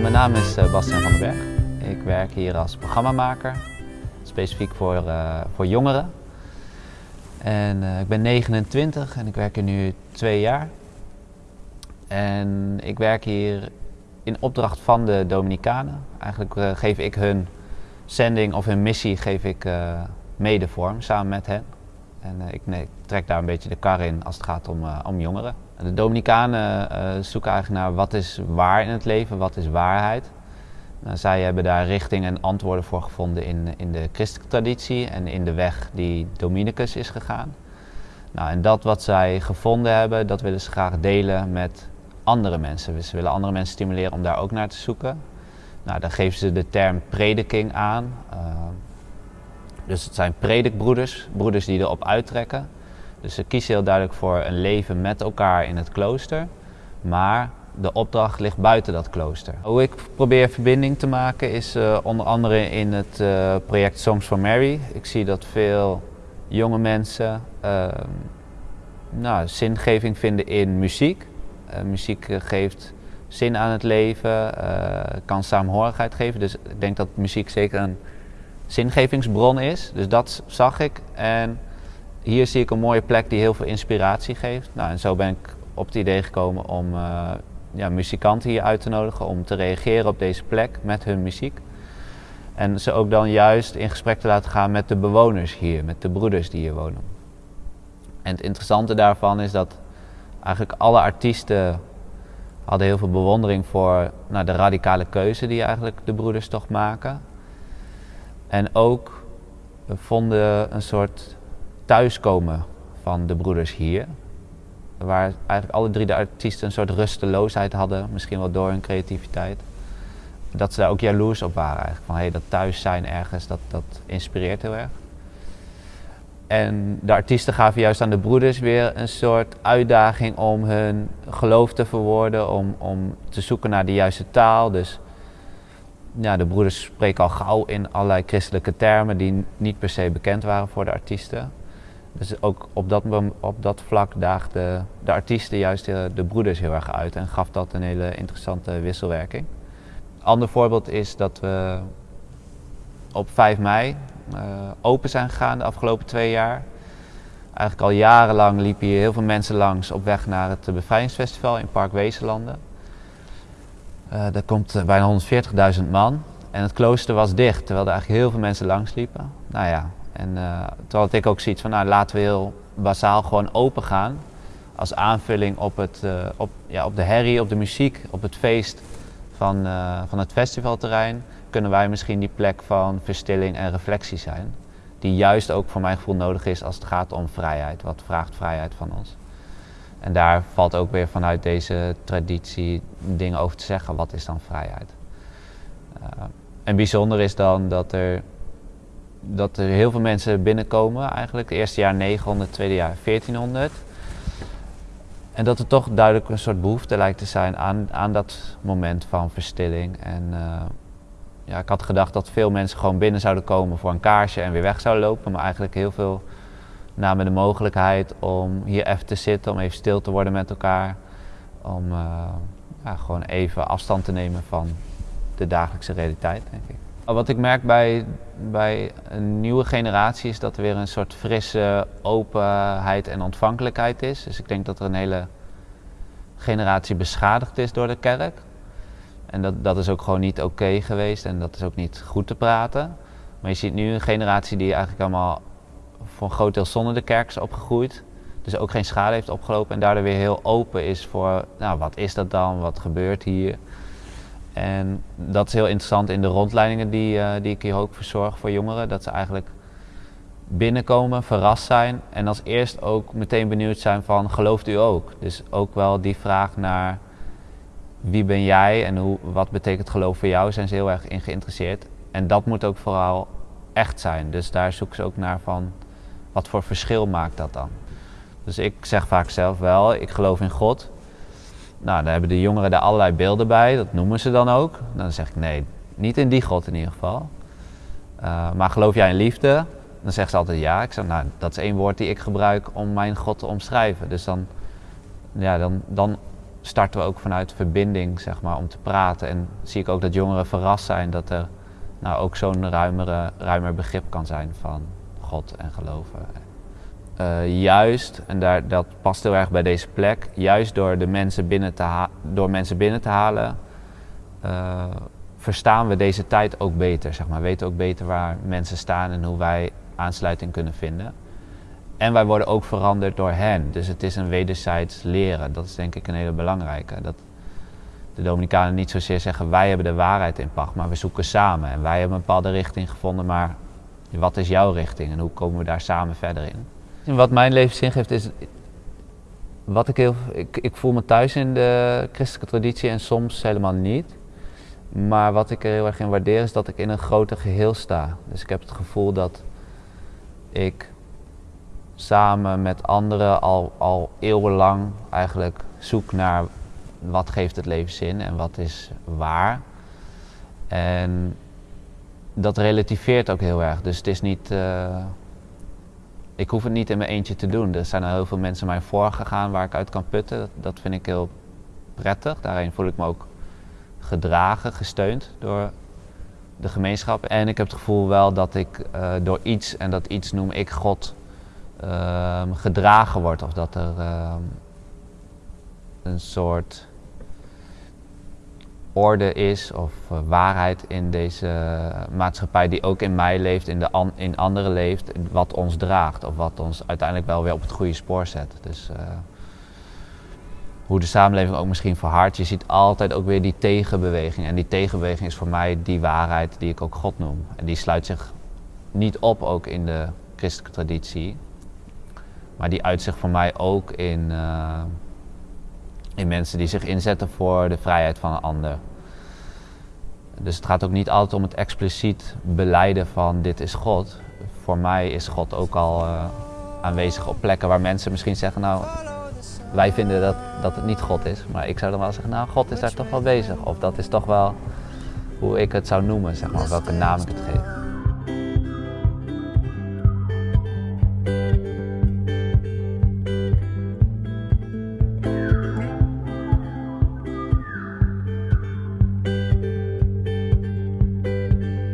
mijn naam is uh, Bastiaan van den Berg. Ik werk hier als programmamaker, specifiek voor, uh, voor jongeren. En ik ben 29 en ik werk hier nu twee jaar. En ik werk hier in opdracht van de Dominicanen. Eigenlijk geef ik hun zending of hun missie geef ik mede vorm samen met hen. En ik, trek daar een beetje de kar in als het gaat om, om jongeren. De Dominicanen uh, zoeken eigenlijk naar wat is waar in het leven, wat is waarheid. Nou, zij hebben daar richting en antwoorden voor gevonden in, in de christelijke traditie en in de weg die Dominicus is gegaan. Nou, en dat wat zij gevonden hebben, dat willen ze graag delen met andere mensen. Ze willen andere mensen stimuleren om daar ook naar te zoeken. Nou, dan geven ze de term prediking aan. Uh, dus het zijn predikbroeders, broeders die erop uittrekken. Dus ze kiezen heel duidelijk voor een leven met elkaar in het klooster. Maar de opdracht ligt buiten dat klooster. Hoe ik probeer verbinding te maken is uh, onder andere in het uh, project Songs for Mary. Ik zie dat veel jonge mensen uh, nou, zingeving vinden in muziek. muziek geeft zin aan het leven, kan saamhorigheid geven. Dus ik denk dat muziek zeker een zingevingsbron is. Dus dat zag ik. En hier zie ik een mooie plek die heel veel inspiratie geeft. Nou, en zo ben ik op het idee gekomen om uh, ja, muzikanten hier uit te nodigen om te reageren op deze plek met hun muziek. En ze ook dan juist in gesprek te laten gaan met de bewoners hier, met de broeders die hier wonen. En het interessante daarvan is dat eigenlijk alle artiesten hadden heel veel bewondering voor nou, de radicale keuze die eigenlijk de broeders toch maken. En ook vonden een soort thuiskomen van de broeders hier. Waar eigenlijk alle drie de artiesten een soort rusteloosheid hadden, misschien wel door hun creativiteit. Dat ze daar ook jaloers op waren eigenlijk. Van hey, dat thuis zijn ergens, dat, dat inspireert heel erg. En de artiesten gaven juist aan de broeders weer een soort uitdaging om hun geloof te verwoorden, om, om te zoeken naar de juiste taal. Dus ja, de broeders spreken al gauw in allerlei christelijke termen die niet per se bekend waren voor de artiesten. Dus ook op dat, op dat vlak daagde de artiesten juist de, de, broeders heel erg uit en gaf dat een hele interessante wisselwerking. Ander voorbeeld is dat we op 5 mei uh, open zijn gegaan de afgelopen twee jaar. Eigenlijk al jarenlang liepen hier heel veel mensen langs op weg naar het bevrijdingsfestival in Park Wezenlanden. Uh, daar komt bijna 140.000 man en het klooster was dicht, terwijl er eigenlijk heel veel mensen langs liepen. Nou ja, en uh, ik ook zoiets van, nou laten we heel basaal gewoon open gaan. Als aanvulling op, het, uh, op, ja, op de herrie, op de muziek, op het feest van, uh, van het festivalterrein. Kunnen wij misschien die plek van verstilling en reflectie zijn. Die juist ook voor mijn gevoel nodig is als het gaat om vrijheid. Wat vraagt vrijheid van ons? En daar valt ook weer vanuit deze traditie dingen over te zeggen. Wat is dan vrijheid? en bijzonder is dan dat er dat er heel veel mensen binnenkomen eigenlijk. Het eerste jaar 900, het tweede jaar 1400. En dat er toch duidelijk een soort behoefte lijkt te zijn aan, aan dat moment van verstilling. En uh, ja, ik had gedacht dat veel mensen gewoon binnen zouden komen voor een kaarsje en weer weg zouden lopen. Maar eigenlijk heel veel namen de mogelijkheid om hier even te zitten, om even stil te worden met elkaar. Om uh, ja, gewoon even afstand te nemen van de dagelijkse realiteit, denk ik. Wat ik merk bij, bij een nieuwe generatie is dat er weer een soort frisse openheid en ontvankelijkheid is. Dus ik denk dat er een hele generatie beschadigd is door de kerk. En dat, dat is ook gewoon niet oké geweest en dat is ook niet goed te praten. Maar je ziet nu een generatie die eigenlijk allemaal voor een groot deel zonder de kerk is opgegroeid. Dus ook geen schade heeft opgelopen en daardoor weer heel open is voor, nou wat is dat dan, wat gebeurt hier. En dat is heel interessant in de rondleidingen die, uh, die ik hier ook verzorg voor jongeren. Dat ze eigenlijk binnenkomen, verrast zijn en als eerst ook meteen benieuwd zijn van gelooft u ook? Dus ook wel die vraag naar wie ben jij en hoe, wat betekent geloof voor jou, zijn ze heel erg in geïnteresseerd. En dat moet ook vooral echt zijn. Dus daar zoeken ze ook naar van wat voor verschil maakt dat dan? Dus ik zeg vaak zelf wel, ik geloof in God. Nou, dan hebben de jongeren daar allerlei beelden bij, dat noemen ze dan ook. Dan zeg ik nee, niet in die God in ieder geval. Uh, maar geloof jij in liefde? Dan zegt ze altijd ja. Ik zeg, nou, dat is één woord die ik gebruik om mijn God te omschrijven. Dus dan, ja, dan, dan starten we ook vanuit verbinding, zeg maar, om te praten. En zie ik ook dat jongeren verrast zijn dat er nou, ook zo'n ruimere, ruimer begrip kan zijn van God en geloven. Uh, juist, en daar, dat past heel erg bij deze plek, juist door, de mensen, binnen te door mensen binnen te halen, uh, verstaan we deze tijd ook beter. Zeg maar. We weten ook beter waar mensen staan en hoe wij aansluiting kunnen vinden. En wij worden ook veranderd door hen. Dus het is een wederzijds leren. Dat is denk ik een hele belangrijke. Dat de Dominicanen niet zozeer zeggen wij hebben de waarheid in pacht, maar we zoeken samen. En wij hebben een bepaalde richting gevonden, maar wat is jouw richting en hoe komen we daar samen verder in? Wat mijn leven zin geeft is, wat ik, heel, ik, ik voel me thuis in de christelijke traditie en soms helemaal niet. Maar wat ik er heel erg in waardeer is dat ik in een groter geheel sta. Dus ik heb het gevoel dat ik samen met anderen al, al eeuwenlang eigenlijk zoek naar wat geeft het leven zin en wat is waar. En dat relativeert ook heel erg. Dus het is niet. Uh, ik hoef het niet in mijn eentje te doen. Er zijn al heel veel mensen mij voorgegaan waar ik uit kan putten. Dat, vind ik heel prettig. Daarin voel ik me ook gedragen, gesteund door de gemeenschap. En ik heb het gevoel wel dat ik uh, door iets, en dat iets noem ik God, uh, gedragen word. Of dat er uh, een soort orde is of uh, waarheid in deze maatschappij die ook in mij leeft, in, de in anderen leeft, wat ons draagt of wat ons uiteindelijk wel weer op het goede spoor zet. Dus, hoe de samenleving ook misschien verhardt. Je ziet altijd ook weer die tegenbeweging. En die tegenbeweging is voor mij die waarheid die ik ook God noem. En die sluit zich niet op ook in de christelijke traditie. Maar die uit zich voor mij ook in, uh, in mensen die zich inzetten voor de vrijheid van een ander. Dus het gaat ook niet altijd om het expliciet beleiden van dit is God. Voor mij is God ook al uh, aanwezig op plekken waar mensen misschien zeggen, nou wij vinden dat, dat het niet God is. Maar ik zou dan wel zeggen, nou, God is daar toch wel bezig. Of dat is toch wel hoe ik het zou noemen, zeg maar, welke naam ik het geef.